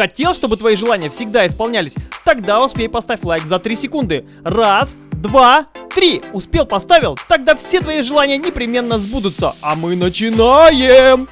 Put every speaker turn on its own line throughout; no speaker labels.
Хотел, чтобы твои желания всегда исполнялись? Тогда успей поставь лайк за 3 секунды. Раз, два, три. Успел, поставил? Тогда все твои желания непременно сбудутся. А мы начинаем!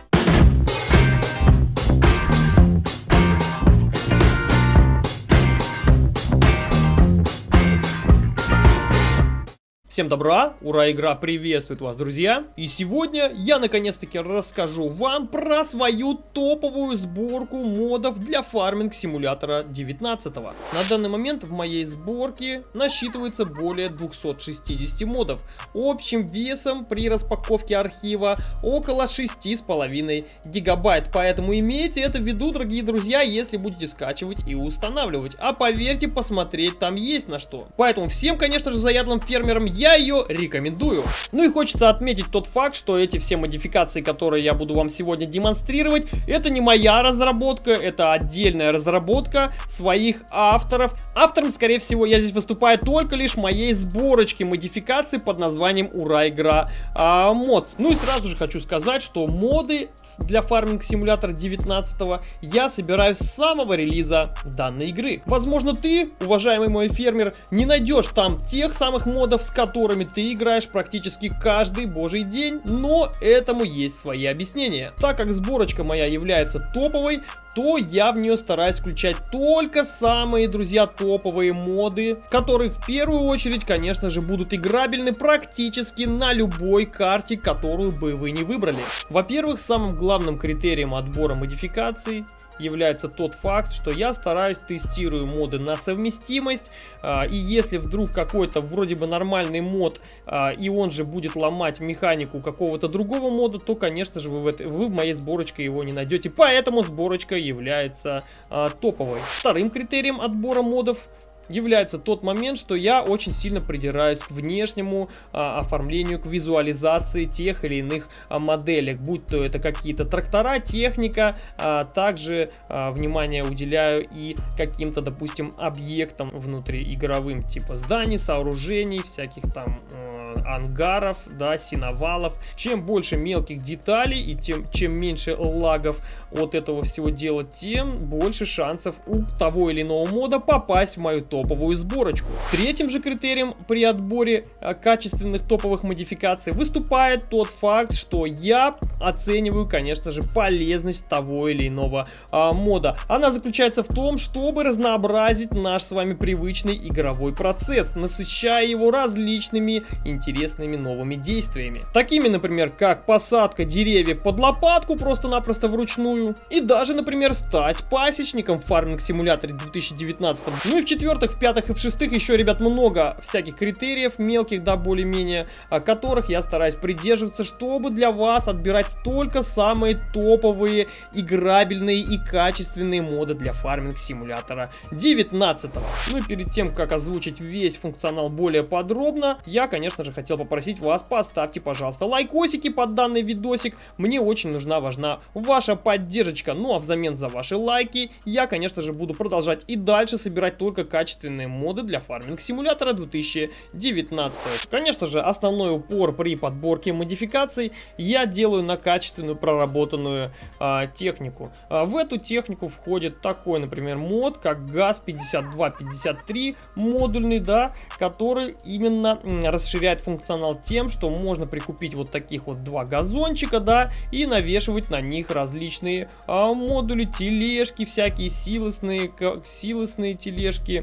Всем добра, ура, игра приветствует вас, друзья! И сегодня я наконец-таки расскажу вам про свою топовую сборку модов для фарминг симулятора 19 -го. На данный момент в моей сборке насчитывается более 260 модов, общим весом при распаковке архива около 6,5 гигабайт, поэтому имейте это в виду, дорогие друзья, если будете скачивать и устанавливать. А поверьте, посмотреть там есть на что. Поэтому всем, конечно же, заядлым фермерам я я ее рекомендую. Ну и хочется отметить тот факт, что эти все модификации, которые я буду вам сегодня демонстрировать, это не моя разработка, это отдельная разработка своих авторов. Автором, скорее всего, я здесь выступаю только лишь моей сборочки модификаций под названием Ура Игра а. Ну и сразу же хочу сказать, что моды для фарминг симулятора 19 я собираю с самого релиза данной игры. Возможно, ты, уважаемый мой фермер, не найдешь там тех самых модов, с которыми которыми ты играешь практически каждый божий день, но этому есть свои объяснения. Так как сборочка моя является топовой, то я в нее стараюсь включать только самые, друзья, топовые моды, которые в первую очередь, конечно же, будут играбельны практически на любой карте, которую бы вы не выбрали. Во-первых, самым главным критерием отбора модификаций является тот факт, что я стараюсь тестирую моды на совместимость, а, и если вдруг какой-то вроде бы нормальный мод, а, и он же будет ломать механику какого-то другого мода, то, конечно же, вы в, этой, вы в моей сборочке его не найдете, поэтому сборочка является а, топовой. Вторым критерием отбора модов является тот момент, что я очень сильно придираюсь к внешнему а, оформлению, к визуализации тех или иных а, моделек, будь то это какие-то трактора, техника, а, также а, внимание уделяю и каким-то, допустим, объектам внутриигровым, типа зданий, сооружений, всяких там э, ангаров, да, синовалов. Чем больше мелких деталей и тем, чем меньше лагов от этого всего дела, тем больше шансов у того или иного мода попасть в мою топ топовую сборочку. Третьим же критерием при отборе э, качественных топовых модификаций выступает тот факт, что я оцениваю, конечно же, полезность того или иного а, мода. Она заключается в том, чтобы разнообразить наш с вами привычный игровой процесс, насыщая его различными интересными новыми действиями. Такими, например, как посадка деревьев под лопатку просто-напросто вручную, и даже, например, стать пасечником в фарминг симуляторе 2019. Ну и в-четвертых, четвертых, в пятых и в шестых еще, ребят, много всяких критериев, мелких, да, более-менее, которых я стараюсь придерживаться, чтобы для вас отбирать только самые топовые, играбельные и качественные моды для фарминг симулятора 19 -го. Ну и перед тем, как озвучить весь функционал более подробно, я, конечно же, хотел попросить вас, поставьте, пожалуйста, лайкосики под данный видосик. Мне очень нужна, важна ваша поддержка. Ну а взамен за ваши лайки, я, конечно же, буду продолжать и дальше собирать только качественные качественные моды для фарминг симулятора 2019. Конечно же, основной упор при подборке модификаций я делаю на качественную проработанную а, технику. А, в эту технику входит такой, например, мод, как ГАЗ-5253 модульный, да, который именно расширяет функционал тем, что можно прикупить вот таких вот два газончика, да, и навешивать на них различные а, модули, тележки, всякие силосные, силосные тележки,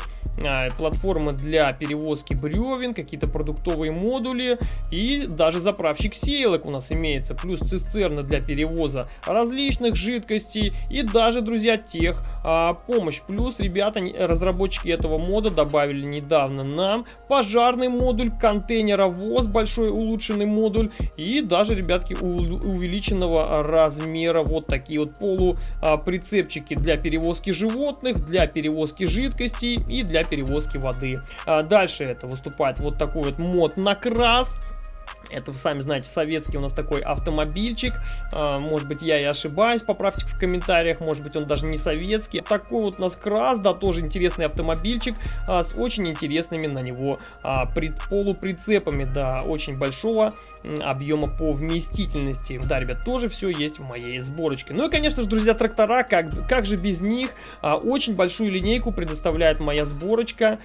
платформа для перевозки бревен, какие-то продуктовые модули. И даже заправщик сеялок у нас имеется, плюс цистерны для перевоза различных жидкостей. И даже, друзья, тех а, помощь. Плюс, ребята, разработчики этого мода добавили недавно нам пожарный модуль, контейнеровоз, большой улучшенный модуль. И даже, ребятки, увеличенного размера. Вот такие вот полуприцепчики для перевозки животных, для перевозки жидкостей и для перевозки воды. А дальше это выступает вот такой вот мод на крас Это, вы сами знаете, советский у нас такой автомобильчик. А, может быть, я и ошибаюсь, поправьте в комментариях. Может быть, он даже не советский. Такой вот у нас крас, да, тоже интересный автомобильчик а, с очень интересными на него а, полуприцепами, да, очень большого объема по вместительности. Да, ребят, тоже все есть в моей сборочке. Ну и, конечно же, друзья, трактора, как, как же без них? Очень большую линейку предоставляет моя сборочка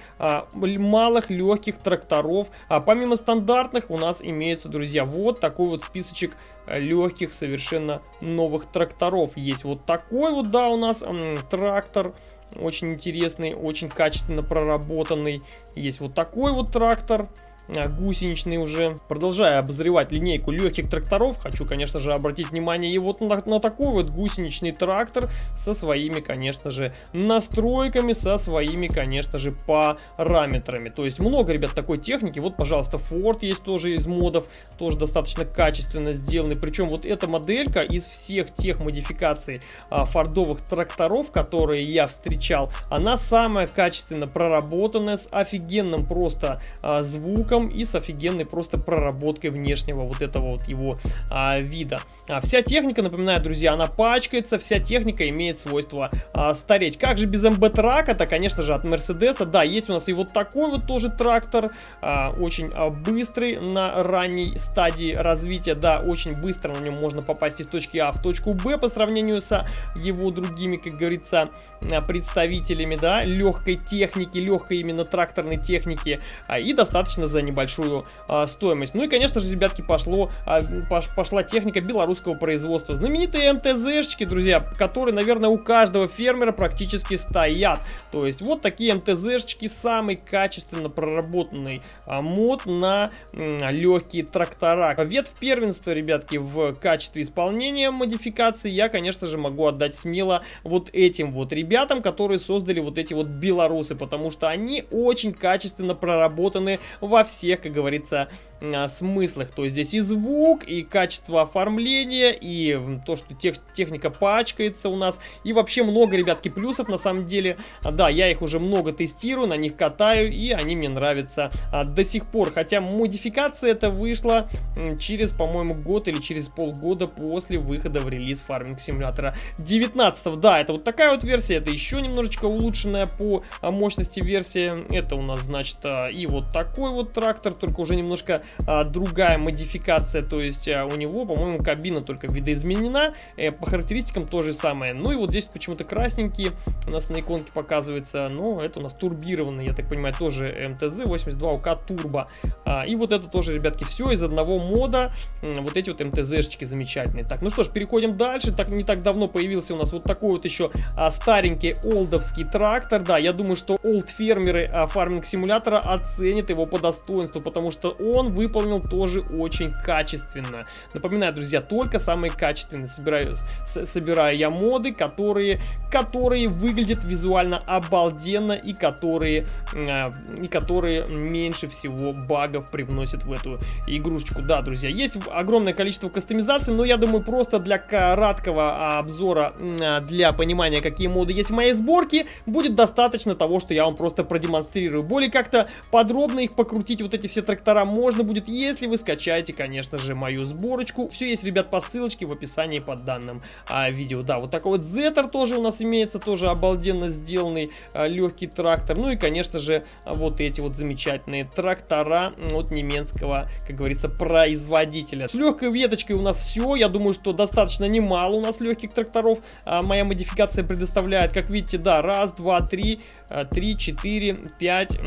малых легких тракторов. Помимо стандартных у нас имеется имеется, друзья, вот такой вот списочек э, легких совершенно новых тракторов. Есть вот такой вот, да, у нас трактор очень интересный, очень качественно проработанный. Есть вот такой вот трактор. А, гусеничный уже. Продолжая обозревать линейку легких тракторов, хочу, конечно же, обратить внимание и вот на, на такой вот гусеничный трактор со своими, конечно же, настройками, со своими, конечно же, параметрами. То есть много, ребят, такой техники. Вот, пожалуйста, Ford есть тоже из модов, тоже достаточно качественно сделанный. Причем вот эта моделька из всех тех модификаций а, фордовых тракторов, которые я встречал, она самая качественно проработанная, с офигенным просто а, звуком звуком и с офигенной просто проработкой внешнего вот этого вот его а, вида. А, вся техника, напоминаю, друзья, она пачкается, вся техника имеет свойство а, стареть. Как же без МБ-трак? Это, конечно же, от Мерседеса. Да, есть у нас и вот такой вот тоже трактор, а, очень а, быстрый на ранней стадии развития. Да, очень быстро на нем можно попасть из точки А в точку Б по сравнению с его другими, как говорится, а, представителями, да, легкой техники, легкой именно тракторной техники. А, и достаточно за небольшую а, стоимость. Ну и, конечно же, ребятки, пошло, а, пош, пошла техника белорусского производства. Знаменитые МТЗшечки, друзья, которые, наверное, у каждого фермера практически стоят. То есть вот такие МТЗшечки, самый качественно проработанный а, мод на а, легкие трактора. Ветвь первенства, ребятки, в качестве исполнения модификации я, конечно же, могу отдать смело вот этим вот ребятам, которые создали вот эти вот белорусы, потому что они очень качественно проработаны во всех, как говорится, а, смыслах. То есть здесь и звук, и качество оформления, и то, что тех, техника пачкается у нас. И вообще много, ребятки, плюсов на самом деле. Да, я их уже много тестирую, на них катаю, и они мне нравятся а, до сих пор. Хотя модификация это вышла через, по-моему, год или через полгода после выхода в релиз фарминг симулятора 19. Да, это вот такая вот версия, это еще немножечко улучшенная по а, мощности версия. Это у нас, значит, а, и вот такой вот трактор, только уже немножко а, другая модификация, то есть а, у него, по-моему, кабина только видоизменена, э, по характеристикам то же самое. Ну и вот здесь почему-то красненький у нас на иконке показывается, но это у нас турбированный, я так понимаю, тоже МТЗ 82УК турбо. А, и вот это тоже, ребятки, все из одного мода, вот эти вот МТЗшечки замечательные. Так, ну что ж, переходим дальше, так не так давно появился у нас вот такой вот еще а, старенький олдовский трактор, да, я думаю, что олд фермеры а, фарминг симулятора оценят его по достоинству, потому что он выполнил тоже очень качественно. Напоминаю, друзья, только самые качественные собираю, с, собираю я моды, которые, которые выглядят визуально обалденно и которые, э, и которые меньше всего багов привносят в эту игрушечку. Да, друзья, есть огромное количество кастомизаций, но я думаю, просто для краткого обзора, для понимания, какие моды есть в моей сборке, будет достаточно того, что я вам просто продемонстрирую. Более как-то подробно их покрутить, вот эти все трактора можно будет, если вы скачаете, конечно же, мою сборочку. Все есть, ребят, по ссылочке в описании под данным а, видео. Да, вот такой вот Зетер тоже у нас имеется, тоже обалденно сделанный а, легкий трактор. Ну и, конечно же, вот эти вот замечательные трактора от немецкого, как говорится, производителя. С легкой веточкой у нас все. Я думаю, что достаточно немало у нас легких тракторов а, моя модификация предоставляет. Как видите, да, раз, два, три, 3, 4, 5,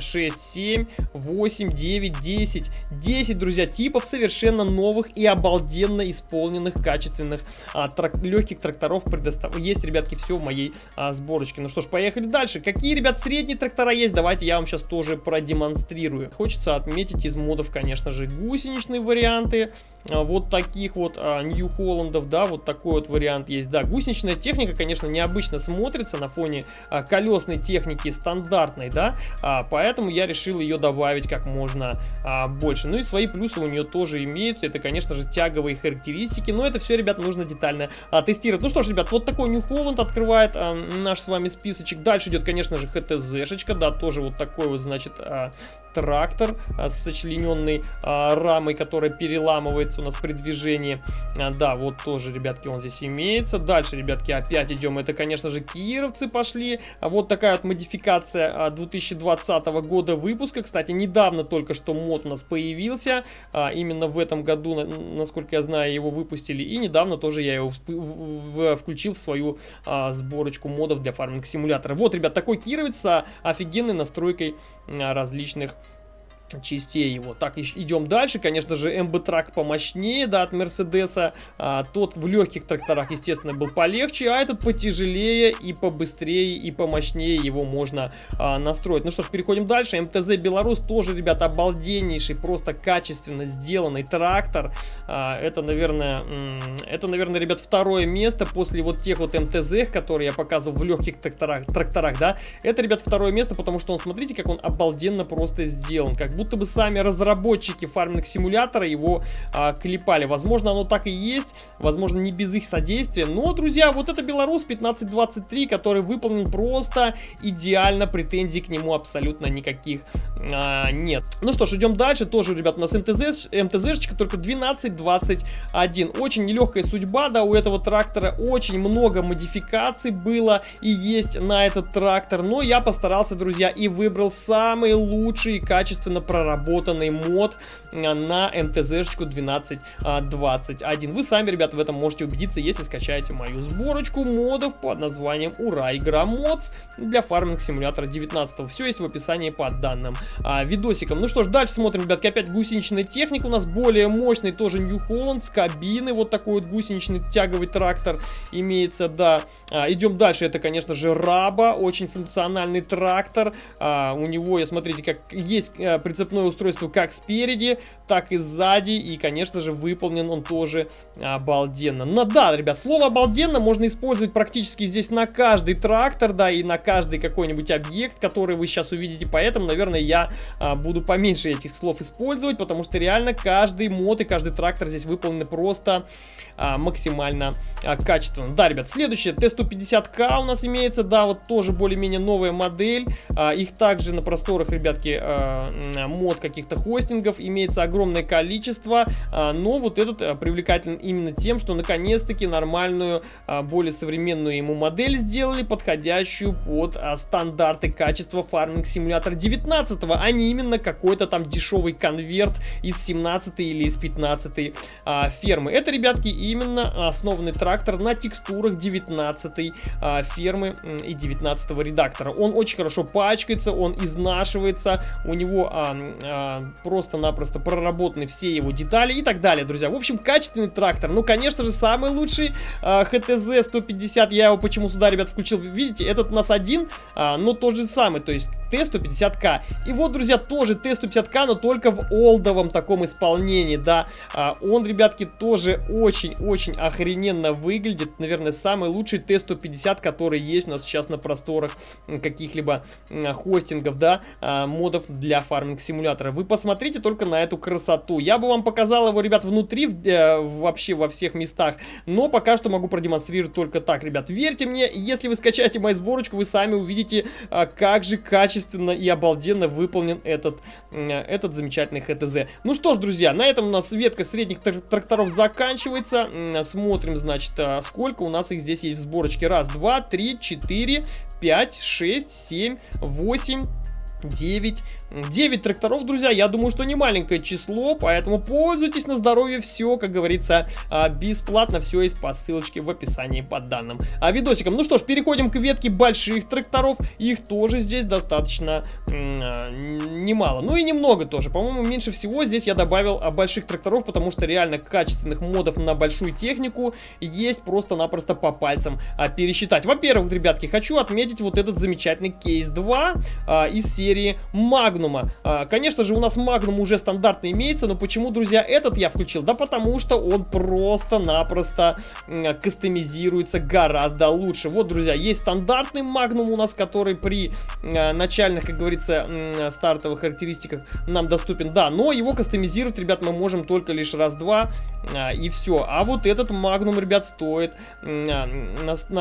6, 7, 8, 9, 10. 10, друзья, типов совершенно новых и обалденно исполненных, качественных а, трак легких тракторов предостав... Есть, ребятки, все в моей а, сборочке. Ну что ж, поехали дальше. Какие, ребят, средние трактора есть? Давайте я вам сейчас тоже продемонстрирую. Хочется отметить из модов, конечно же, гусеничные варианты. А, вот таких вот а, Нью-Холландов, да, вот такой вот вариант есть. Да, гусеничная техника, конечно, необычно смотрится на фоне а, колесной техники стандартной, да, а, поэтому я решил ее добавить как можно а, больше. Ну и свои плюсы у нее тоже имеются, это, конечно же, тяговые характеристики, но это все, ребят, нужно детально а, тестировать. Ну что ж, ребят, вот такой New Holland открывает а, наш с вами списочек. Дальше идет, конечно же, HTZ-шечка, да, тоже вот такой вот, значит, а, трактор а, с сочлененной а, рамой, которая переламывается у нас при движении. А, да, вот тоже, ребятки, он здесь имеется. Дальше, ребятки, опять идем. Это, конечно же, кировцы пошли. А вот такая вот модификация 2020 года выпуска. Кстати, недавно только что мод у нас появился. Именно в этом году, насколько я знаю, его выпустили. И недавно тоже я его включил в свою сборочку модов для фарминг симулятора. Вот, ребят, такой кировец с офигенной настройкой различных частей его. Так, идем дальше. Конечно же, МБ-трак помощнее, да, от Мерседеса. А, тот в легких тракторах, естественно, был полегче, а этот потяжелее и побыстрее, и помощнее его можно а, настроить. Ну что ж, переходим дальше. МТЗ Беларусь тоже, ребята, обалденнейший, просто качественно сделанный трактор. А, это, наверное, это, наверное, ребят, второе место после вот тех вот МТЗ, которые я показывал в легких тракторах, тракторах, да. Это, ребят, второе место, потому что он, смотрите, как он обалденно просто сделан. Как будто бы сами разработчики фарминг симулятора его а, клепали. Возможно, оно так и есть, возможно, не без их содействия. Но, друзья, вот это Беларусь 1523, который выполнен просто идеально, претензий к нему абсолютно никаких а, нет. Ну что ж, идем дальше. Тоже, ребят, у нас МТЗ, МТЗшечка, только 1221. Очень нелегкая судьба, да, у этого трактора очень много модификаций было и есть на этот трактор. Но я постарался, друзья, и выбрал самый лучший и качественно проработанный мод а, на МТЗ-шечку 1221. Вы сами, ребята, в этом можете убедиться, если скачаете мою сборочку модов под названием Ура Игра Модс для фарминг симулятора 19. Все есть в описании под данным а, видосиком. Ну что ж, дальше смотрим, ребятки, опять гусеничная техника у нас более мощный, тоже New Holland с кабины, вот такой вот гусеничный тяговый трактор имеется, да. А, идем дальше, это, конечно же, Раба, очень функциональный трактор. А, у него, смотрите, как есть а, прицепное устройство как спереди, так и сзади. И, конечно же, выполнен он тоже обалденно. Но да, ребят, слово обалденно можно использовать практически здесь на каждый трактор, да, и на каждый какой-нибудь объект, который вы сейчас увидите. Поэтому, наверное, я а, буду поменьше этих слов использовать, потому что реально каждый мод и каждый трактор здесь выполнены просто а, максимально а, качественно. Да, ребят, следующее, Т-150К у нас имеется, да, вот тоже более-менее новая модель. А, их также на просторах, ребятки, а, мод каких-то хостингов имеется огромное количество, а, но вот этот а, привлекателен именно тем, что наконец-таки нормальную, а, более современную ему модель сделали, подходящую под стандарты качества Farming Simulator 19, а не именно какой-то там дешевый конверт из 17 или из 15 а, фермы. Это, ребятки, именно основанный трактор на текстурах 19 а, фермы и 19 редактора. Он очень хорошо пачкается, он изнашивается, у него а, а, просто-напросто проработаны все его детали и так далее, друзья. В общем, качественный трактор. Ну, конечно же, самый лучший а, HTZ 150. Я его почему сюда, ребят, включил. Видите, этот у нас один, а, но тот же самый, то есть Т150К. И вот, друзья, тоже Т150К, но только в олдовом таком исполнении, да. А, он, ребятки, тоже очень-очень охрененно выглядит. Наверное, самый лучший Т150, который есть у нас сейчас на просторах каких-либо хостингов, да, модов для фарминг симулятора. Вы посмотрите только на эту красоту. Я бы вам показал его, ребят, внутри, э, вообще во всех местах, но пока что могу продемонстрировать только так, ребят. Верьте мне, если вы скачаете мою сборочку, вы сами увидите, э, как же качественно и обалденно выполнен этот, э, этот замечательный ХТЗ. Ну что ж, друзья, на этом у нас ветка средних трак тракторов заканчивается. Смотрим, значит, э, сколько у нас их здесь есть в сборочке. Раз, два, три, четыре, пять, шесть, семь, восемь. 9. 9 тракторов, друзья, я думаю, что не маленькое число, поэтому пользуйтесь на здоровье, все, как говорится, а, бесплатно, все есть по ссылочке в описании под данным а, видосиком. Ну что ж, переходим к ветке больших тракторов, их тоже здесь достаточно а, немало, ну и немного тоже, по-моему, меньше всего здесь я добавил больших тракторов, потому что реально качественных модов на большую технику есть просто-напросто по пальцам пересчитать. Во-первых, ребятки, хочу отметить вот этот замечательный кейс 2 из серии серии Магнума. А, конечно же, у нас Магнум уже стандартно имеется, но почему, друзья, этот я включил? Да потому что он просто-напросто кастомизируется гораздо лучше. Вот, друзья, есть стандартный Магнум у нас, который при а, начальных, как говорится, стартовых характеристиках нам доступен. Да, но его кастомизировать, ребят, мы можем только лишь раз-два а, и все. А вот этот Магнум, ребят, стоит, на,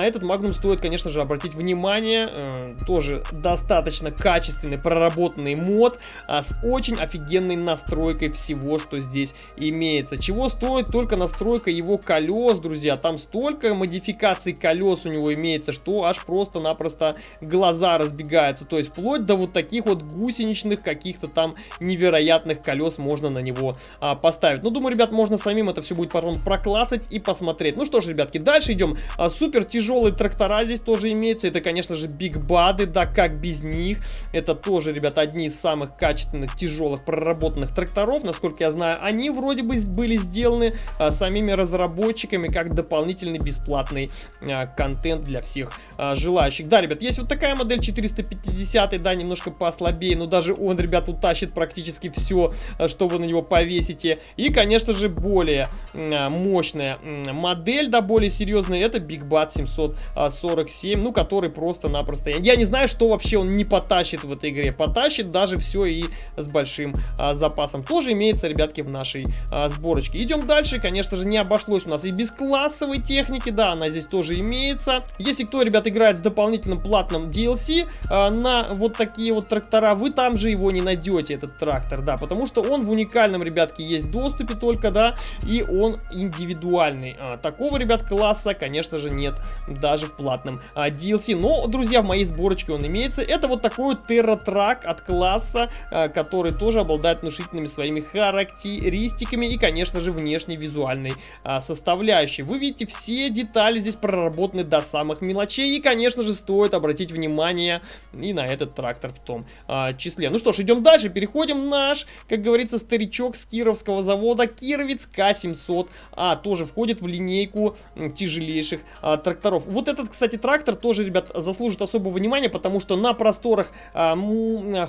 этот Магнум стоит, конечно же, обратить внимание. Э, тоже достаточно качественный, проработанный мод а, с очень офигенной настройкой всего, что здесь имеется. Чего стоит только настройка его колес, друзья. Там столько модификаций колес у него имеется, что аж просто-напросто глаза разбегаются. То есть вплоть до вот таких вот гусеничных каких-то там невероятных колес можно на него а, поставить. Ну, думаю, ребят, можно самим это все будет потом проклацать и посмотреть. Ну что ж, ребятки, дальше идем. А, супер тяжелые трактора здесь тоже имеются. Это, конечно же, Big Bud ы, да, как без них. Это тоже, ребят, одни из самых качественных, тяжелых, проработанных тракторов. Насколько я знаю, они вроде бы были сделаны а, самими разработчиками как дополнительный бесплатный а, контент для всех а, желающих. Да, ребят, есть вот такая модель 450, да, немножко послабее, но даже он, ребят, утащит практически все, а, что вы на него повесите. И, конечно же, более а, мощная модель, да, более серьезная, это Big Bat 747, ну, который просто-напросто... Я не знаю, что вообще он не потащит в этой игре. Потащит даже все и с большим а, запасом. Тоже имеется, ребятки, в нашей а, сборочке. Идем дальше. Конечно же, не обошлось у нас и без классовой техники. Да, она здесь тоже имеется. Если кто, ребят, играет с дополнительным платным DLC а, на вот такие вот трактора, вы там же его не найдете, этот трактор, да, потому что он в уникальном, ребятки, есть доступе только, да, и он индивидуальный. А, такого, ребят, класса, конечно же, нет даже в платном а, DLC. Но, друзья, в моей сборочке он имеется. Это вот такой вот терратрак от класса, а, который тоже обладает внушительными своими характеристиками и, конечно же, внешней визуальной а, составляющей. Вы видите, все детали здесь проработаны до самых мелочей. И, конечно же, стоит обратить внимание и на этот трактор в том а, числе. Ну что ж, идем дальше. Переходим наш, как говорится, старичок с кировского завода Кировец К700. А, тоже входит в линейку тяжелейших а, тракторов. Вот этот, кстати, трактор тоже, ребят, заслужит особого внимания, потому что на просторах а,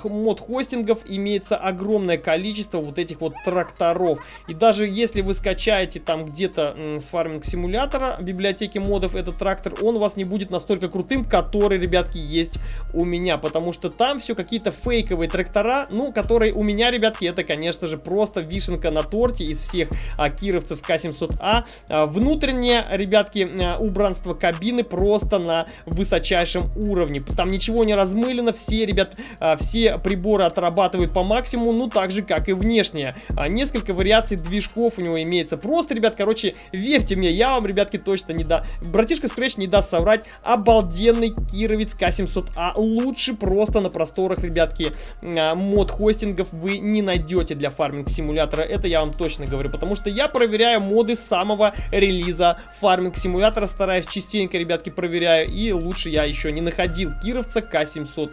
мод-хостингов имеется огромное количество вот этих вот тракторов. И даже если вы скачаете там где-то с фарминг-симулятора библиотеки модов этот трактор, он у вас не будет настолько крутым, который, ребятки, есть у меня, потому что там все какие-то фейковые трактора, ну, которые у меня, ребятки, это, конечно же, просто вишенка на торте из всех а, кировцев К700А. А, внутреннее, ребятки, а, убранство кабины просто на высочайшем уровне. Там ничего не размылено, все, ребят, а, все приборы отрабатывают по максимуму, ну, так же, как и внешнее. А, несколько вариаций движков у него имеется. Просто, ребят, короче, верьте мне, я вам, ребятки, точно не да. Братишка Scratch не даст соврать. Обалденный Кировец К700А. Лучше просто на просторах, ребятки, а, мод-хостингов вы не найдете для фарминг-симулятора. Это я вам точно говорю, потому что я проверяю моды самого релиза фарминг-симулятора, стараюсь частенько, ребятки, проверяю, и лучше я еще не находил Кировца К700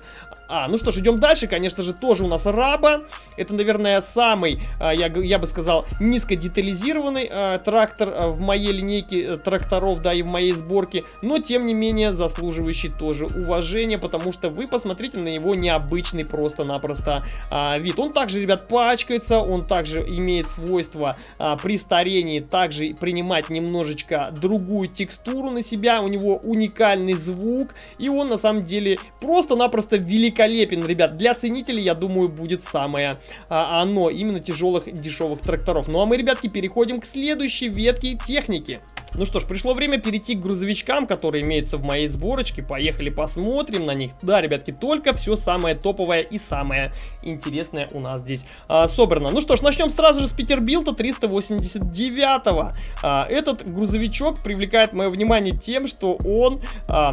а, ну что ж, идем дальше. Конечно же, тоже у нас Раба. Это, наверное, самый, а, я, я бы сказал, низкодетализированный а, трактор а, в моей линейке э, тракторов, да, и в моей сборке. Но, тем не менее, заслуживающий тоже уважения, потому что вы посмотрите на его необычный просто-напросто вид. Он также, ребят, пачкается, он также имеет свойство при старении также принимать немножечко другую текстуру на себя. У него уникальный звук, и он, на самом деле, просто-напросто великолепный великолепен, ребят. Для ценителей, я думаю, будет самое а, оно. Именно тяжелых дешевых тракторов. Ну а мы, ребятки, переходим к следующей ветке техники. Ну что ж, пришло время перейти к грузовичкам, которые имеются в моей сборочке. Поехали посмотрим на них. Да, ребятки, только все самое топовое и самое интересное у нас здесь а, собрано. Ну что ж, начнем сразу же с Петербилта 389. -го. А, этот грузовичок привлекает мое внимание тем, что он... А,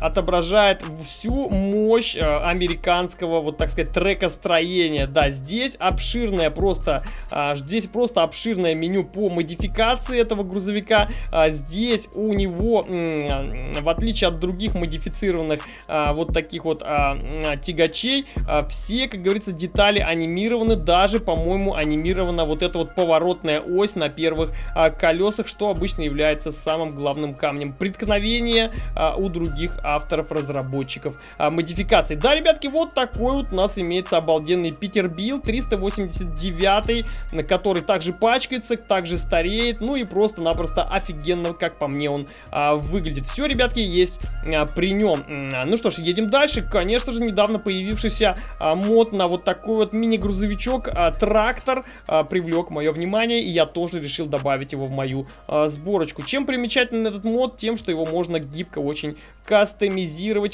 отображает всю мощь э, американского, вот так сказать, трекостроения. Да, здесь обширное просто, э, здесь просто обширное меню по модификации этого грузовика. А здесь у него, э, в отличие от других модифицированных э, вот таких вот э, тягачей, э, все, как говорится, детали анимированы. Даже, по-моему, анимирована вот эта вот поворотная ось на первых э, колесах, что обычно является самым главным камнем преткновения э, у других авторов, разработчиков а, модификаций. Да, ребятки, вот такой вот у нас имеется обалденный Питербилд 389, который также пачкается, также стареет, ну и просто-напросто офигенно, как по мне, он а, выглядит. Все, ребятки, есть а, при нем. Ну что ж, едем дальше. Конечно же, недавно появившийся а, мод на вот такой вот мини-грузовичок, а, трактор, а, привлек мое внимание, и я тоже решил добавить его в мою а, сборочку. Чем примечателен этот мод? Тем, что его можно гибко очень кастомизировать,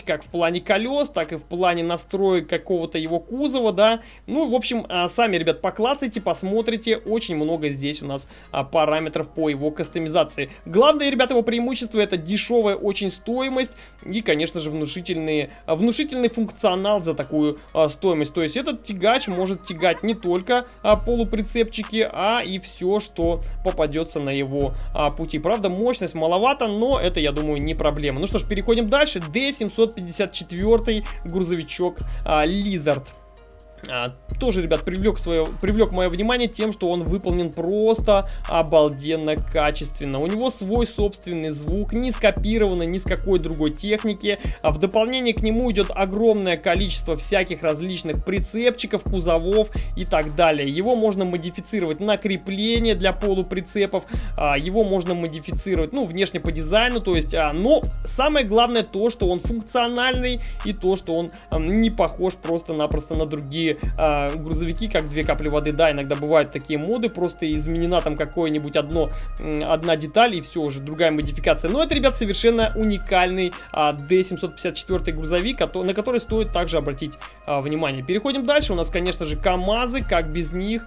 как в плане колес, так и в плане настроек какого-то его кузова, да. Ну, в общем, а, сами, ребят, поклацайте, посмотрите, очень много здесь у нас а, параметров по его кастомизации. Главное, ребят, его преимущество это дешевая очень стоимость и, конечно же, внушительные, внушительный функционал за такую а, стоимость. То есть этот тягач может тягать не только а, полуприцепчики, а и все, что попадется на его а, пути. Правда, мощность маловато, но это, я думаю, не проблема. Ну что ж, переходим дальше. D754 грузовичок а. А, тоже, ребят, привлек, свое, привлек мое внимание тем, что он выполнен просто обалденно качественно. У него свой собственный звук, не скопированный ни с какой другой техники. А в дополнение к нему идет огромное количество всяких различных прицепчиков, кузовов и так далее. Его можно модифицировать на крепление для полуприцепов, а, его можно модифицировать, ну, внешне по дизайну, то есть, а, но самое главное то, что он функциональный и то, что он а, не похож просто-напросто на другие э, грузовики, как две капли воды. Да, иногда бывают такие моды, просто изменена там какое-нибудь одно, одна деталь и все, уже другая модификация. Но это, ребят, совершенно уникальный а, D754 грузовик, на который стоит также обратить а, внимание. Переходим дальше. У нас, конечно же, КАМАЗы, как без них.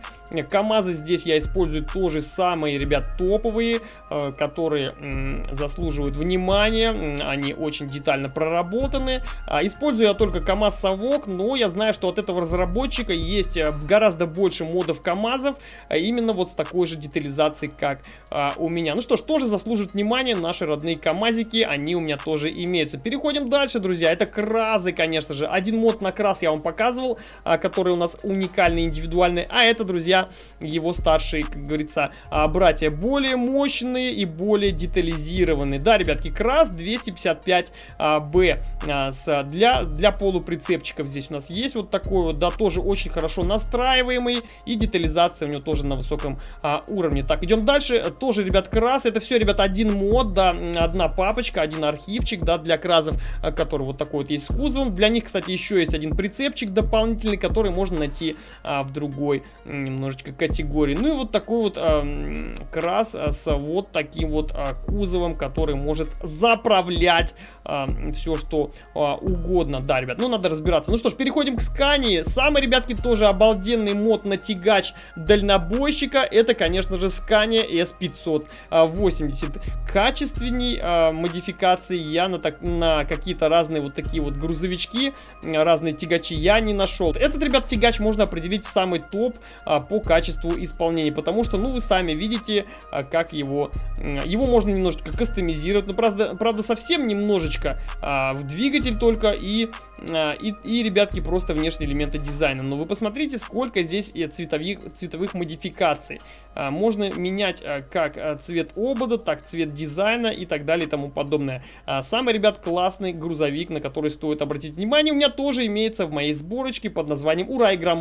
КАМАЗы здесь я использую тоже самые, ребят, топовые, а, которые м, заслуживают внимания. Они очень детально проработаны. А, использую я только КАМАЗ Совок, но я знаю, что от этого разработчика разработчика есть э, гораздо больше модов КАМАЗов, а именно вот с такой же детализацией, как а, у меня. Ну что ж, тоже заслужит внимания наши родные КАМАЗики, они у меня тоже имеются. Переходим дальше, друзья, это кразы, конечно же. Один мод на крас я вам показывал, а, который у нас уникальный, индивидуальный, а это, друзья, его старшие, как говорится, а, братья, более мощные и более детализированные. Да, ребятки, крас 255 а, а, для, для полуприцепчиков здесь у нас есть вот такой вот, да, тоже очень хорошо настраиваемый. И детализация у него тоже на высоком а, уровне. Так, идем дальше. Тоже, ребят, крас. Это все, ребят, один мод, да, одна папочка, один архивчик, да, для кразов, а, который вот такой вот есть с кузовом. Для них, кстати, еще есть один прицепчик дополнительный, который можно найти а, в другой немножечко категории. Ну и вот такой вот а, крас а, с вот таким вот а, кузовом, который может заправлять а, все, что а, угодно. Да, ребят, ну надо разбираться. Ну что ж, переходим к скане. Сам Самый, ребятки, тоже обалденный мод на тягач дальнобойщика. Это, конечно же, Scania S580. Качественней а, модификации я на, на какие-то разные вот такие вот грузовички, разные тягачи я не нашел. Этот, ребят, тягач можно определить в самый топ а, по качеству исполнения. Потому что, ну, вы сами видите, а, как его... Его можно немножечко кастомизировать. Но, правда, правда совсем немножечко. А, в двигатель только и, а, и, и, ребятки, просто внешние элементы дизайна дизайна. Но вы посмотрите, сколько здесь цветовых, цветовых модификаций. А, можно менять а, как а, цвет обода, так цвет дизайна и так далее и тому подобное. Самый, ребят, классный грузовик, на который стоит обратить внимание, у меня тоже имеется в моей сборочке под названием Ура Игра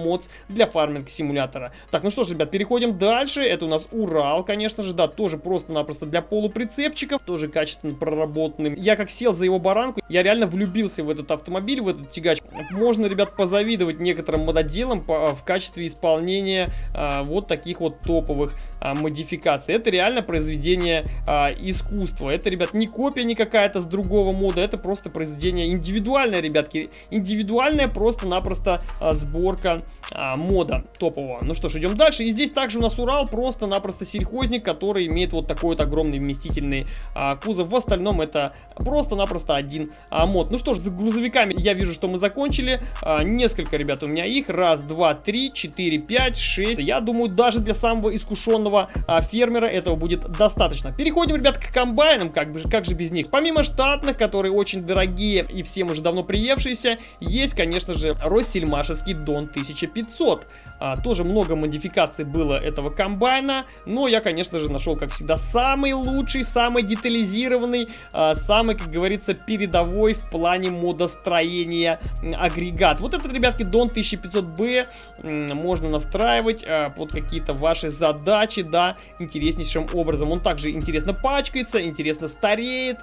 для фарминг симулятора. Так, ну что ж, ребят, переходим дальше. Это у нас Урал, конечно же, да, тоже просто-напросто для полуприцепчиков, тоже качественно проработанным. Я как сел за его баранку, я реально влюбился в этот автомобиль, в этот тягач. Можно, ребят, позавидовать некоторым некоторым мододелам по, в качестве исполнения а, вот таких вот топовых а, модификаций. Это реально произведение а, искусства. Это, ребят, не копия не какая-то с другого мода, это просто произведение индивидуальное, ребятки. Индивидуальная просто-напросто а, сборка а, мода топового. Ну что ж, идем дальше. И здесь также у нас Урал, просто-напросто сельхозник, который имеет вот такой вот огромный вместительный а, кузов. В остальном это просто-напросто один а, мод. Ну что ж, с грузовиками я вижу, что мы закончили. А, несколько, ребят, у меня меня их. Раз, два, три, четыре, пять, шесть. Я думаю, даже для самого искушенного а, фермера этого будет достаточно. Переходим, ребят, к комбайнам. Как, бы, как же без них? Помимо штатных, которые очень дорогие и всем уже давно приевшиеся, есть, конечно же, Россельмашевский Дон 1500. А, тоже много модификаций было этого комбайна, но я, конечно же, нашел, как всегда, самый лучший, самый детализированный, а, самый, как говорится, передовой в плане модостроения агрегат. Вот этот, ребятки, Дон 1500B можно настраивать а, под какие-то ваши задачи, да, интереснейшим образом. Он также интересно пачкается, интересно стареет.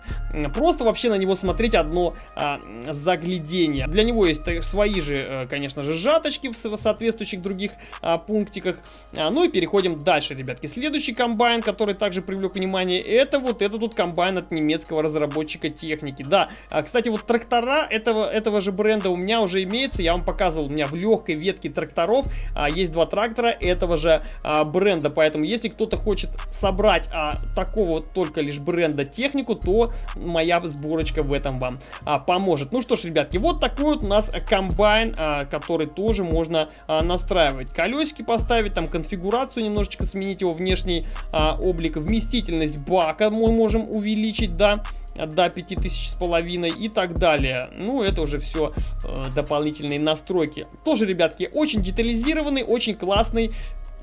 Просто вообще на него смотреть одно а, заглядение. Для него есть свои же, э, конечно же, жаточки в соответствующих других а, пунктиках. Ну и переходим дальше, ребятки. Следующий комбайн, который также привлек внимание, это вот этот вот комбайн от немецкого разработчика техники. Да, а, кстати, вот трактора этого, этого же бренда у меня уже имеется. Я вам показывал, у меня в легкой ветке тракторов а, есть два трактора этого же а, бренда. Поэтому, если кто-то хочет собрать а, такого только лишь бренда технику, то моя сборочка в этом вам а, поможет. Ну что ж, ребятки, вот такой вот у нас комбайн, а, который тоже можно а, настраивать. Колесики поставить, там конфигурацию немножечко сменить его внешний а, облик, вместительность бака мы можем увеличить, да до 5000 с половиной и так далее. Ну, это уже все э, дополнительные настройки. Тоже, ребятки, очень детализированный, очень классный.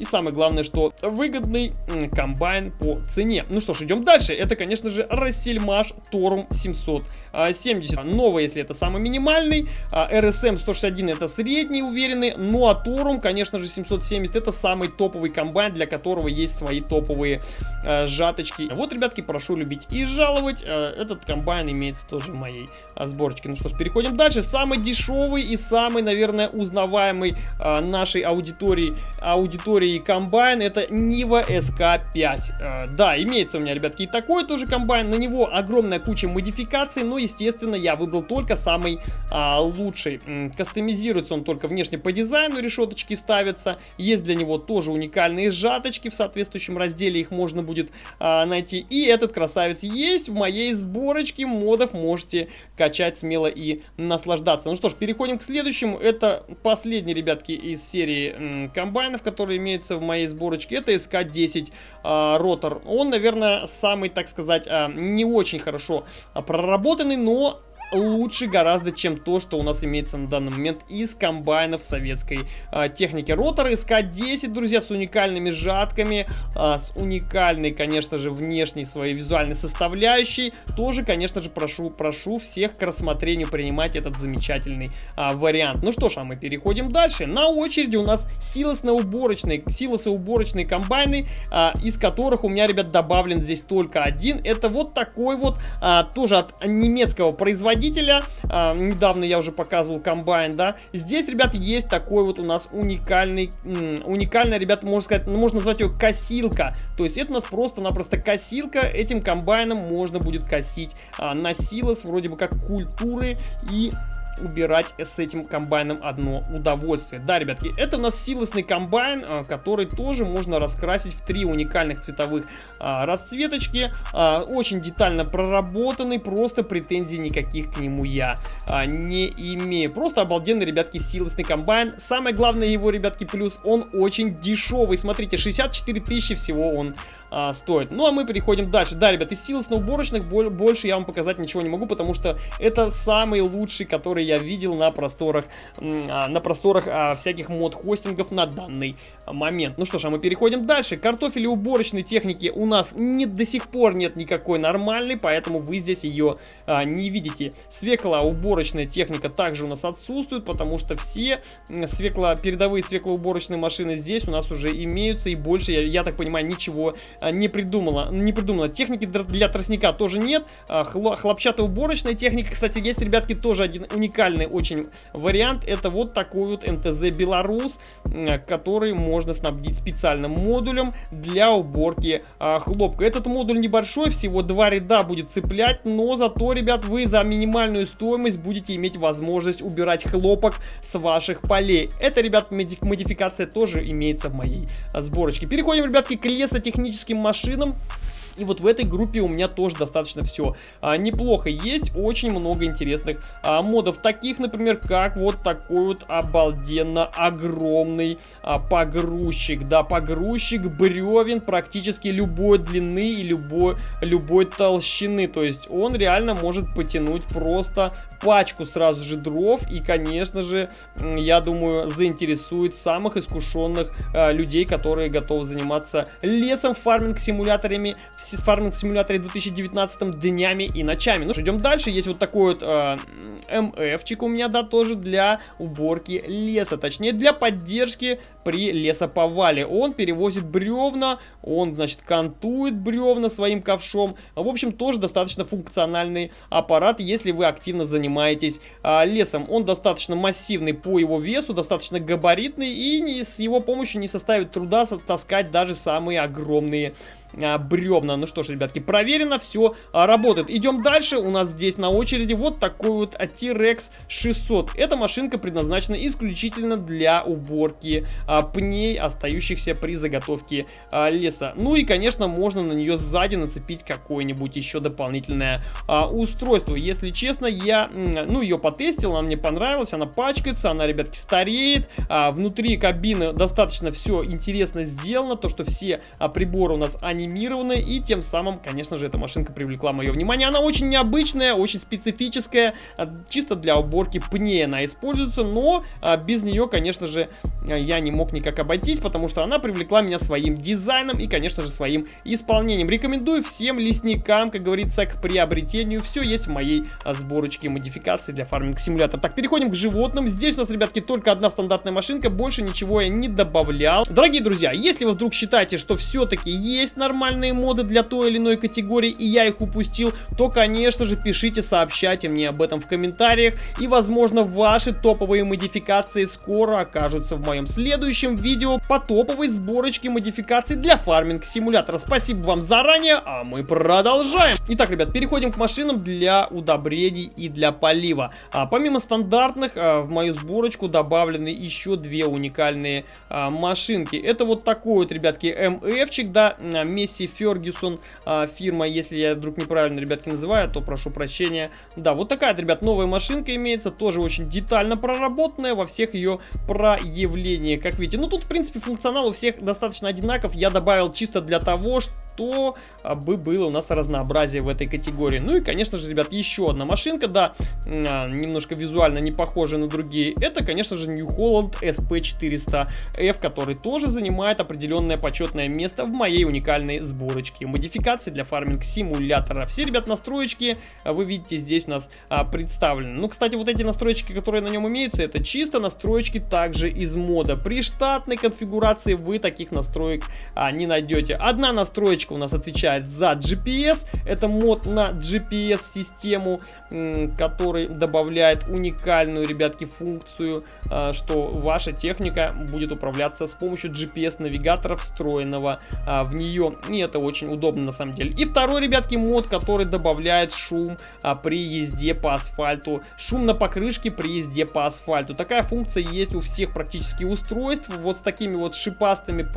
И самое главное, что выгодный комбайн по цене. Ну что ж, идем дальше. Это, конечно же, Рассельмаш Торум 770. Новый, если это самый минимальный. RSM 161 это средний, уверенный. Ну а Торум, конечно же, 770 это самый топовый комбайн, для которого есть свои топовые э, жаточки. Вот, ребятки, прошу любить и жаловать. Э, этот комбайн имеется тоже в моей сборочке. Ну что ж, переходим дальше. Самый дешевый и самый, наверное, узнаваемый нашей аудитории, аудитории и комбайн это Нива SK5. Э, да, имеется у меня, ребятки, и такой тоже комбайн. На него огромная куча модификаций, но, естественно, я выбрал только самый а, лучший. Кастомизируется он только внешне по дизайну, решеточки ставятся. Есть для него тоже уникальные сжаточки в соответствующем разделе, их можно будет а, найти. И этот красавец есть в моей сборочке модов, можете качать смело и наслаждаться. Ну что ж, переходим к следующему. Это последний, ребятки, из серии комбайнов, которые имеют имеется в моей сборочке, это SK10 а, ротор. Он, наверное, самый, так сказать, а, не очень хорошо проработанный, но лучше гораздо, чем то, что у нас имеется на данный момент из комбайнов советской а, техники. Ротор СК-10, друзья, с уникальными жатками, а, с уникальной, конечно же, внешней своей визуальной составляющей. Тоже, конечно же, прошу, прошу всех к рассмотрению принимать этот замечательный а, вариант. Ну что ж, а мы переходим дальше. На очереди у нас силосно-уборочные, силосно-уборочные комбайны, а, из которых у меня, ребят, добавлен здесь только один. Это вот такой вот, а, тоже от немецкого производителя производителя. А, недавно я уже показывал комбайн, да. Здесь, ребята, есть такой вот у нас уникальный, уникальная, ребята, можно сказать, ну, можно назвать ее косилка. То есть это у нас просто-напросто косилка. Этим комбайном можно будет косить а, на силос, вроде бы как культуры и убирать с этим комбайном одно удовольствие. Да, ребятки, это у нас силосный комбайн, а, который тоже можно раскрасить в три уникальных цветовых а, расцветочки. А, очень детально проработанный, просто претензий никаких к нему я не имею. Просто обалденный, ребятки, силосный комбайн. Самое главное его, ребятки, плюс, он очень дешевый. Смотрите, 64 тысячи всего он а, стоит. Ну, а мы переходим дальше. Да, ребят, из силосно-уборочных больше я вам показать ничего не могу, потому что это самый лучший, который я видел на просторах, а, на просторах а, всяких мод-хостингов на данный момент. Ну что ж, а мы переходим дальше. Картофели уборочной техники у нас не, до сих пор нет никакой нормальной, поэтому вы здесь ее а, не видите. Свекла уборочная техника также у нас отсутствует, потому что все свекло, передовые свеклоуборочные машины здесь у нас уже имеются, и больше, я, я так понимаю, ничего не придумала. Не придумала. Техники для тростника тоже нет. А, хлопчатоуборочная техника, кстати, есть, ребятки, тоже один уникальный очень вариант. Это вот такой вот МТЗ Беларус, который можно снабдить специальным модулем для уборки а, хлопка. Этот модуль небольшой, всего два ряда будет цеплять, но зато, ребят, вы за минимальную стоимость будете иметь возможность убирать хлопок с ваших полей. Это, ребят, модификация тоже имеется в моей сборочке. Переходим, ребятки, к лесотехническим техническим машинам. И вот в этой группе у меня тоже достаточно все а, неплохо. Есть очень много интересных а, модов. Таких, например, как вот такой вот обалденно огромный а, погрузчик. Да, погрузчик бревен практически любой длины и любой, любой толщины. То есть он реально может потянуть просто пачку сразу же дров. И, конечно же, я думаю, заинтересует самых искушенных а, людей, которые готовы заниматься лесом, фарминг-симуляторами, в фарминг-симуляторе 2019 днями и ночами. Ну, идем дальше. Есть вот такой вот э, МФчик у меня, да, тоже для уборки леса. Точнее, для поддержки при лесоповале. Он перевозит бревна, он, значит, кантует бревна своим ковшом. В общем, тоже достаточно функциональный аппарат, если вы активно занимаетесь а, лесом. Он достаточно массивный по его весу, достаточно габаритный и не, с его помощью не составит труда таскать даже самые огромные бревна. Ну что ж, ребятки, проверено, все а, работает. Идем дальше. У нас здесь на очереди вот такой вот T-Rex 600. Эта машинка предназначена исключительно для уборки а, пней, остающихся при заготовке а, леса. Ну и, конечно, можно на нее сзади нацепить какое-нибудь еще дополнительное а, устройство. Если честно, я, ну, ее потестил, она мне понравилась, она пачкается, она, ребятки, стареет. А, внутри кабины достаточно все интересно сделано, то, что все а, приборы у нас, они анимированы, и тем самым, конечно же, эта машинка привлекла мое внимание. Она очень необычная, очень специфическая, а, чисто для уборки пней она используется, но а, без нее, конечно же, я не мог никак обойтись, потому что она привлекла меня своим дизайном и, конечно же, своим исполнением. Рекомендую всем лесникам, как говорится, к приобретению. Все есть в моей а, сборочке модификации для фарминг-симулятора. Так, переходим к животным. Здесь у нас, ребятки, только одна стандартная машинка, больше ничего я не добавлял. Дорогие друзья, если вы вдруг считаете, что все-таки есть на нормальные моды для той или иной категории, и я их упустил, то, конечно же, пишите, сообщайте мне об этом в комментариях, и, возможно, ваши топовые модификации скоро окажутся в моем следующем видео по топовой сборочке модификаций для фарминг-симулятора. Спасибо вам заранее, а мы продолжаем. Итак, ребят, переходим к машинам для удобрений и для полива. А, помимо стандартных, а, в мою сборочку добавлены еще две уникальные а, машинки. Это вот такой вот, ребятки, МФчик, да, Месси Фергюсон а, фирма. Если я вдруг неправильно, ребятки, называю, то прошу прощения. Да, вот такая, ребят, новая машинка имеется. Тоже очень детально проработанная во всех ее проявлениях. Как видите, ну тут, в принципе, функционал у всех достаточно одинаков. Я добавил чисто для того, что а, бы было у нас разнообразие в этой категории. Ну и, конечно же, ребят, еще одна машинка, да, а, немножко визуально не похожа на другие. Это, конечно же, New Holland SP400F, который тоже занимает определенное почетное место в моей уникальной данной сборочки. Модификации для фарминг симулятора. Все, ребят, настроечки а, вы видите здесь у нас представлены. Ну, кстати, вот эти настроечки, которые на нем имеются, это чисто настроечки также из мода. При штатной конфигурации вы таких настроек не найдете. Одна настроечка у нас отвечает за GPS. Это мод на GPS-систему, который добавляет уникальную, ребятки, функцию, а, что ваша техника будет управляться с помощью GPS-навигатора, встроенного а, в нее и это очень удобно на самом деле. И второй, ребятки, мод, который добавляет шум а, при езде по асфальту. Шум на покрышке при езде по асфальту. Такая функция есть у всех практически устройств. Вот с такими вот шипастыми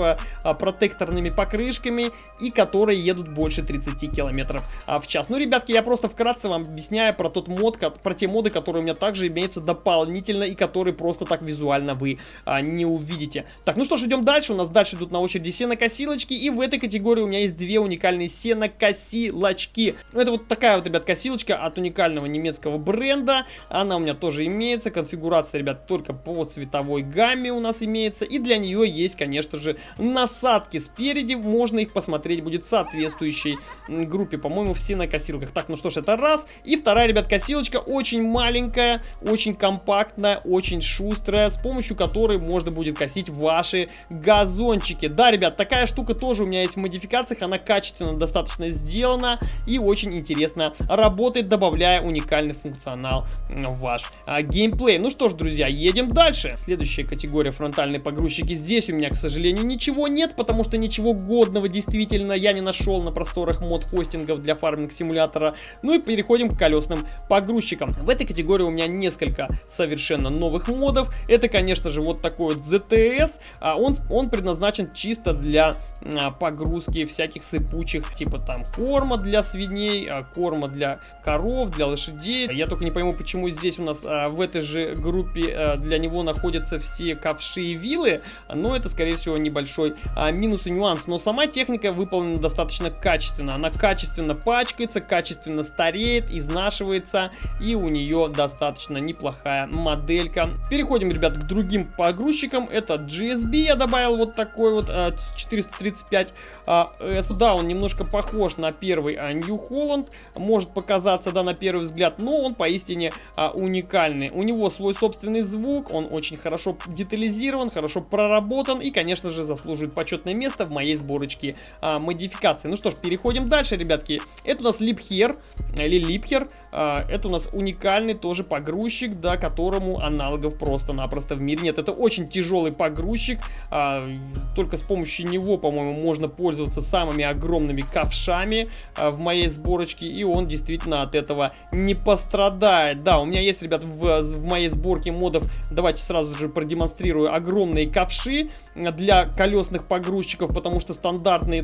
протекторными покрышками и которые едут больше 30 километров а, в час. Ну, ребятки, я просто вкратце вам объясняю про тот мод, про те моды, которые у меня также имеются дополнительно и которые просто так визуально вы а, не увидите. Так, ну что ж, идем дальше. У нас дальше идут на очереди сенокосилочки и в этой категории у меня есть две уникальные сенокосилочки. Это вот такая вот, ребят, косилочка от уникального немецкого бренда. Она у меня тоже имеется. Конфигурация, ребят, только по цветовой гамме у нас имеется. И для нее есть, конечно же, насадки спереди. Можно их посмотреть будет соответствующей группе. По-моему, все на косилках. Так, ну что ж, это раз. И вторая, ребят, косилочка очень маленькая, очень компактная, очень шустрая, с помощью которой можно будет косить ваши газончики. Да, ребят, такая штука тоже у меня есть в модификациях она качественно достаточно сделана и очень интересно работает, добавляя уникальный функционал в ваш а, геймплей. Ну что ж, друзья, едем дальше. Следующая категория фронтальные погрузчики. Здесь у меня, к сожалению, ничего нет, потому что ничего годного действительно качественно я не нашел на просторах мод-хостингов для фарминг-симулятора. Ну и переходим к колесным погрузчикам. В этой категории у меня несколько совершенно новых модов. Это, конечно же, вот такой вот ZTS. А он, он предназначен чисто для а, погрузки всяких сыпучих, типа там корма для свиней, а, корма для коров, для лошадей. Я только не пойму, почему здесь у нас а, в этой же группе для него находятся все ковши и вилы. Но это, скорее всего, небольшой минус и нюанс. Но сама техника выполнена достаточно качественно. Она качественно пачкается, качественно стареет, изнашивается. И у нее достаточно неплохая моделька. Переходим, ребят, к другим погрузчикам. Это GSB я добавил вот такой вот а, 435 а, S. Да, он немножко похож на первый а, New Holland. Может показаться, да, на первый взгляд, но он поистине а, уникальный. У него свой собственный звук, он очень хорошо детализирован, хорошо проработан и, конечно же, заслуживает почетное место в моей сборочке а, модификации. Ну что ж, переходим дальше, ребятки. Это у нас Lipher, или Lipher. А, это у нас уникальный тоже погрузчик, да, которому аналогов просто-напросто в мире нет. Это очень тяжелый погрузчик, а, только с помощью него, по-моему, можно пользоваться самыми огромными ковшами а, в моей сборочке, и он действительно от этого не пострадает. Да, у меня есть, ребят, в, в моей сборке модов, давайте сразу же продемонстрирую, огромные ковши для колесных погрузчиков, потому что стандартные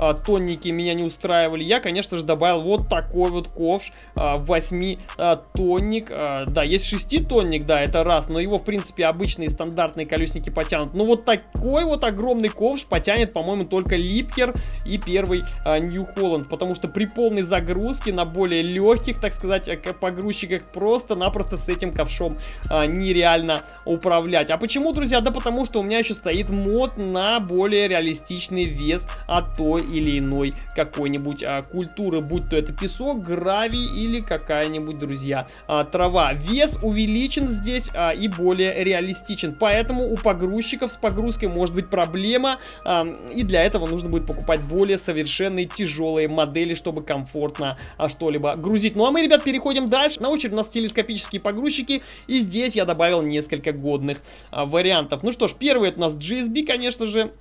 трехтонники меня не устраивали. Я, конечно же, добавил вот такой вот ковш, 8-тонник. А, а, да, есть 6-тонник, да, это раз, но его, в принципе, обычные стандартные колесники потянут. Но вот такой вот огромный ковш потянет, по-моему, только Липкер и первый Нью а, Холланд, потому что при полной загрузке на более легких, так сказать, погрузчиках просто-напросто с этим ковшом нереально управлять. А почему, друзья? Да потому что у меня еще стоит мод на более реалистичный вес от той или иной какой-нибудь культуры, будь то это песок, гравий или какая-нибудь, друзья, а, трава. Вес увеличен здесь а, и более реалистичен, поэтому у погрузчиков с погрузкой может быть проблема, а, и для этого нужно будет покупать более совершенные тяжелые модели, чтобы комфортно а, что-либо грузить. Ну а мы, ребят, переходим дальше. На очередь у нас телескопические погрузчики, и здесь я добавил несколько годных а, вариантов. Ну что ж, первый это у нас GSB, конечно же.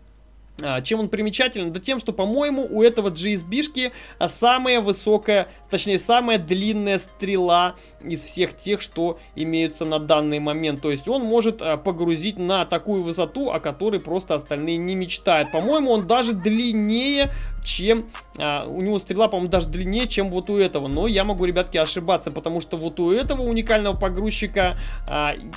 А, чем он примечателен? Да тем, что, по-моему, у этого GSB-шки самая высокая, точнее, самая длинная стрела из всех тех, что имеются на данный момент. То есть он может а, погрузить на такую высоту, о которой просто остальные не мечтают. По-моему, он даже длиннее, чем... А, у него стрела, по-моему, даже длиннее, чем вот у этого. Но я могу, ребятки, ошибаться, потому что вот у этого уникального погрузчика,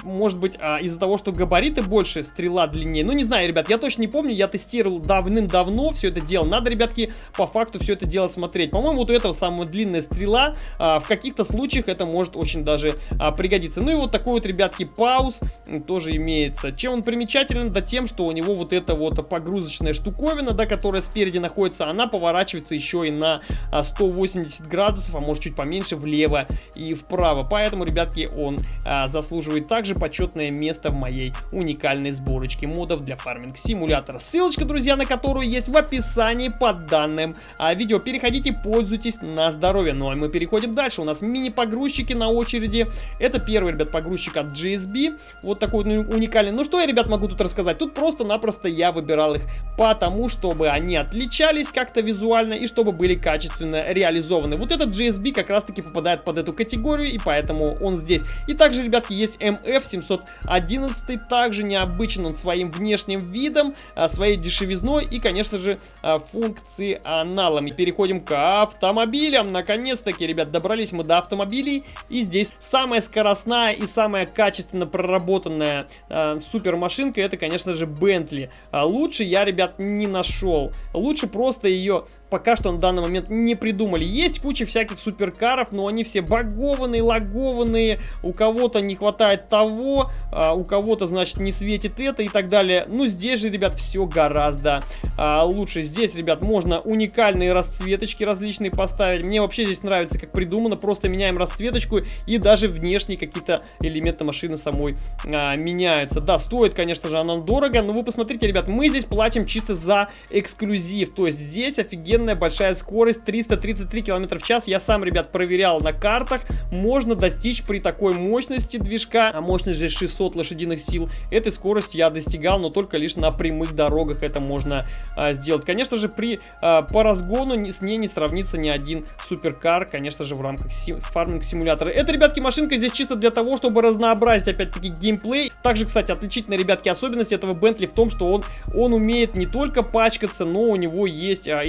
может быть, из-за того, что габариты больше, стрела длиннее. Ну, не знаю, ребят, я точно не помню, я тестировал давным-давно все это дело. Надо, ребятки, по факту все это дело смотреть. По-моему, вот у этого самая длинная стрела. А, в каких-то случаях это может очень даже а, пригодиться. Ну и вот такой вот, ребятки, пауз тоже имеется. Чем он примечателен? Да тем, что у него вот эта вот погрузочная штуковина, да, которая спереди находится, она поворачивается еще и на 180 а, градусов, а может чуть поменьше, влево и вправо. Поэтому, ребятки, он а, заслуживает также почетное место в моей уникальной сборочке модов для фарминг симулятора. Ссылочка, друзья, на которую есть в описании под данным а, видео. Переходите, пользуйтесь на здоровье. Ну а мы переходим дальше. У нас мини-погрузчики на очереди. Это первый, ребят, погрузчик от GSB. Вот такой уникальный. Ну что я, ребят, могу тут рассказать? Тут просто-напросто я выбирал их потому, чтобы они отличались как-то визуально и чтобы были качественно реализованы. Вот этот GSB как раз-таки попадает под эту категорию, и поэтому он здесь. И также, ребятки, есть MF711. Также необычен он своим внешним видом, а, своей дешевизной и, конечно же, а, функционалами. Переходим к автомобилям. Наконец-таки, ребят, добрались мы до автомобилей. И здесь самая скоростная и самая качественно проработанная э, супер машинка, это, конечно же, Bentley. А лучше я, ребят, не нашел. Лучше просто ее пока что на данный момент не придумали. Есть куча всяких суперкаров, но они все багованные, лагованные. У кого-то не хватает того, а у кого-то, значит, не светит это и так далее. Ну, здесь же, ребят, все гораздо а, лучше. Здесь, ребят, можно уникальные расцветочки различные поставить. Мне вообще здесь нравится, как придумано. Просто меняем расцветочку и даже внешние какие-то элементы машины самой а, меняются. Да, стоит, конечно же, она дорого, но вы посмотрите, ребят, мы здесь платим чисто за эксклюзив. То есть здесь офигенно офигенная большая скорость 333 км в час. Я сам, ребят, проверял на картах. Можно достичь при такой мощности движка, а мощность же 600 лошадиных сил. Этой скорости я достигал, но только лишь на прямых дорогах это можно а, сделать. Конечно же, при а, по разгону с ней не сравнится ни один суперкар, конечно же, в рамках си фарминг-симулятора. Это, ребятки, машинка здесь чисто для того, чтобы разнообразить, опять-таки, геймплей. Также, кстати, отличительная, ребятки, особенность этого Бентли в том, что он, он умеет не только пачкаться, но у него есть а,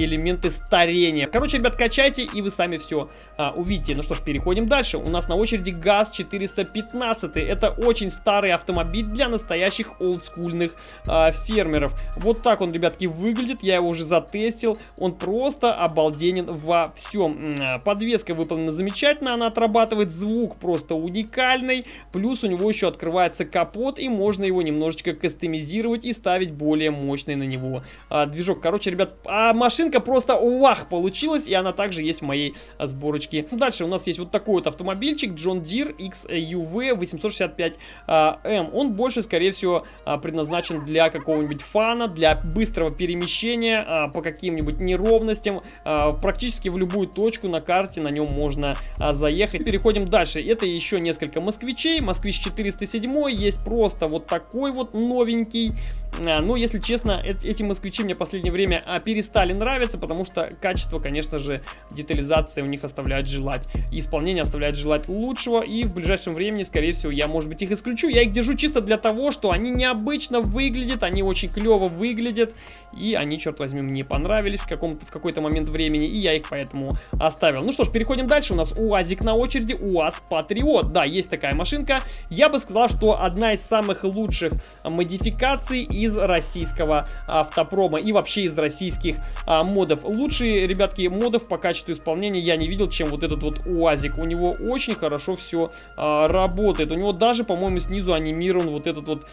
элементы старения. Короче, ребят, качайте, и вы сами все а, увидите. Ну что ж, переходим дальше. У нас на очереди ГАЗ-415. Это очень старый автомобиль для настоящих олдскульных а, фермеров. Вот так он, ребятки, выглядит. Я его уже затестил. Он просто обалденен во всем. А, подвеска выполнена замечательно. Она отрабатывает звук просто уникальный. Плюс у него еще открывается капот, и можно его немножечко кастомизировать и ставить более мощный на него а, движок. Короче, ребят, а машинка просто вах получилась, и она также есть в моей а, сборочке. Дальше у нас есть вот такой вот автомобильчик John Deere XUV 865M. А, Он больше, скорее всего, а, предназначен для какого-нибудь фана, для быстрого перемещения а, по каким-нибудь неровностям. Практически в любую точку на карте на нем можно заехать. Переходим дальше. Это еще несколько москвичей. Москвич 407 есть просто вот такой вот новенький. Но, если честно, эти москвичи мне в последнее время перестали нравиться, потому что качество, конечно же, детализации у них оставляет желать. Исполнение оставляет желать лучшего, и в ближайшем времени, скорее всего, я, может быть, их исключу. Я их держу чисто для того, что они необычно выглядят, они очень клево выглядят, и они, черт возьми, мне понравились в, каком-то, в какой-то момент времени, и я их поэтому оставил. Ну что ж, переходим дальше. У нас УАЗик на очереди, УАЗ Патриот. Да, есть такая машинка. Я бы сказал, что одна из самых лучших модификаций из российского автопрома и вообще из российских а, модов. Лучшие, ребятки, модов по качеству исполнения я не видел, чем вот этот вот УАЗик. У него очень хорошо все а, работает. У него даже, по-моему, снизу анимирован вот этот вот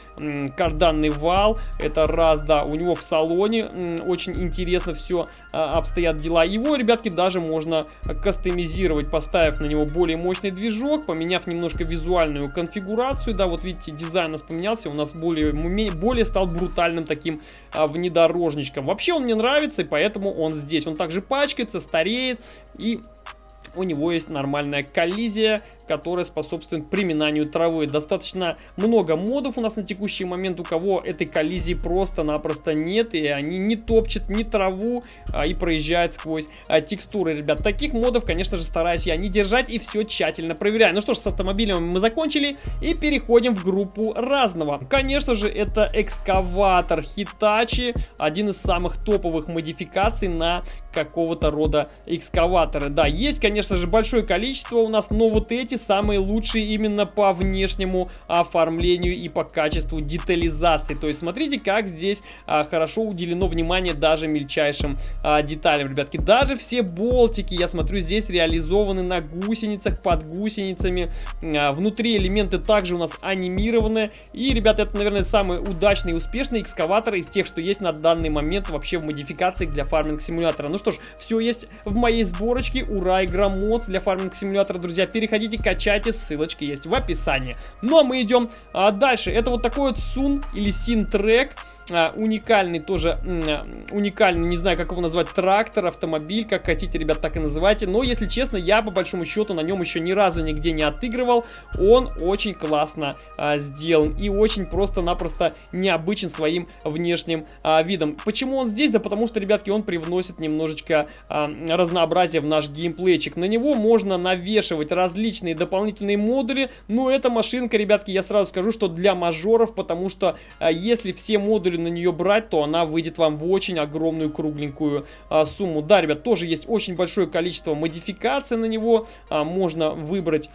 карданный вал. Это раз, да. У него в салоне очень интересно все а, обстоят дела. Его, ребятки, даже можно кастомизировать, поставив на него более мощный движок, поменяв немножко визуальную конфигурацию. Да, вот видите, дизайн у нас поменялся, у нас более, более стал брутальным таким а, внедорожничком. Вообще он мне нравится, и поэтому он здесь. Он также пачкается, стареет и у него есть нормальная коллизия, которая способствует приминанию травы. Достаточно много модов у нас на текущий момент, у кого этой коллизии просто-напросто нет, и они не топчут ни траву а, и проезжают сквозь а, текстуры, ребят. Таких модов, конечно же, стараюсь я не держать и все тщательно проверяю. Ну что ж, с автомобилем мы закончили и переходим в группу разного. Конечно же, это экскаватор Hitachi, один из самых топовых модификаций на какого-то рода экскаваторы. Да, есть, конечно же, большое количество у нас, но вот эти самые лучшие именно по внешнему оформлению и по качеству детализации. То есть смотрите, как здесь а, хорошо уделено внимание даже мельчайшим а, деталям, ребятки. Даже все болтики, я смотрю, здесь реализованы на гусеницах, под гусеницами. А, внутри элементы также у нас анимированы. И, ребята, это, наверное, самый удачный и успешный экскаватор из тех, что есть на данный момент вообще в модификациях для фарминг-симулятора. Ну что ж, все есть в моей сборочке. Ура, игра модс для фарминг-симулятора, друзья. Переходите, качайте, ссылочки есть в описании. Ну а мы идем а, дальше. Это вот такой вот Сун или Син трек уникальный тоже, а, уникальный, не знаю, как его назвать, трактор, автомобиль, как хотите, ребят, так и называйте. Но, если честно, я, по большому счету, на нем еще ни разу нигде не отыгрывал. Он очень классно а, сделан и очень просто-напросто необычен своим внешним а, видом. Почему он здесь? Да потому что, ребятки, он привносит немножечко а, разнообразия в наш геймплейчик. На него можно навешивать различные дополнительные модули, но эта машинка, ребятки, я сразу скажу, что для мажоров, потому что а, если все модули на нее брать, то она выйдет вам в очень огромную кругленькую а, сумму. Да, ребят, тоже есть очень большое количество модификаций на него. А, можно выбрать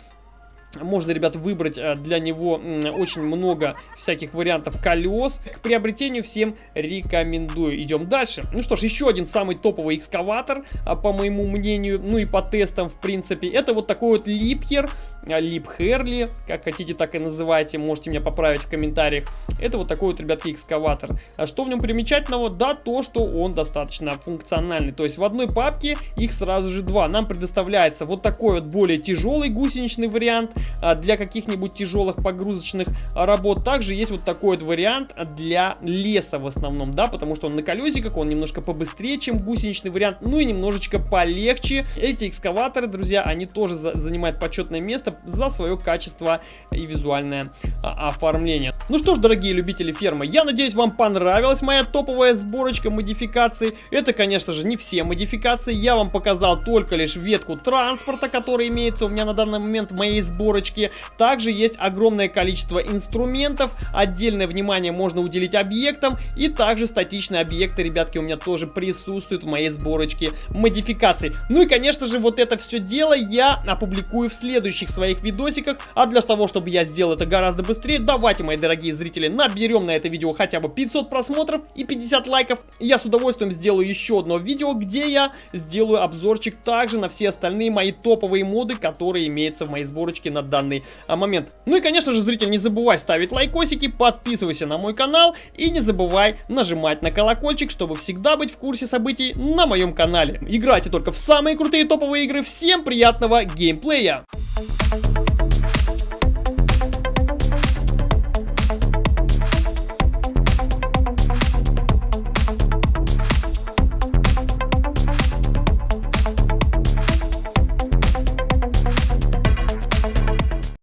можно, ребят, выбрать э, для него очень много всяких вариантов колес. К приобретению всем рекомендую. Идем дальше. Ну что ж, еще один самый топовый экскаватор, а, по моему мнению, ну и по тестам, в принципе. Это вот такой вот Липхер, а, Лип Херли, как хотите, так и называйте. Можете меня поправить в комментариях. Это вот такой вот, ребятки, экскаватор. А что в нем примечательного? Да, то, что он достаточно функциональный. То есть в одной папке их сразу же два. Нам предоставляется вот такой вот более тяжелый гусеничный вариант, для каких-нибудь тяжелых погрузочных работ. Также есть вот такой вот вариант для леса в основном, да, потому что он на колесиках, он немножко побыстрее, чем гусеничный вариант, ну и немножечко полегче. Эти экскаваторы, друзья, они тоже за занимают почетное место за свое качество и визуальное а, оформление. Ну что ж, дорогие любители фермы, я надеюсь, вам понравилась моя топовая сборочка модификаций. Это, конечно же, не все модификации. Я вам показал только лишь ветку транспорта, которая имеется у меня на данный момент в моей сборочке. Также есть огромное количество инструментов. Отдельное внимание можно уделить объектам. И также статичные объекты, ребятки, у меня тоже присутствуют в моей сборочке модификаций. Ну и, конечно же, вот это все дело я опубликую в следующих своих видосиках. А для того, чтобы я сделал это гораздо быстрее, давайте, мои дорогие зрители, наберем на это видео хотя бы 500 просмотров и 50 лайков. Я с удовольствием сделаю еще одно видео, где я сделаю обзорчик также на все остальные мои топовые моды, которые имеются в моей сборочке на данный а, момент. Ну и, конечно же, зритель, не забывай ставить лайкосики, подписывайся на мой канал и не забывай нажимать на колокольчик, чтобы всегда быть в курсе событий на моем канале. Играйте только в самые крутые топовые игры. Всем приятного геймплея! Thank you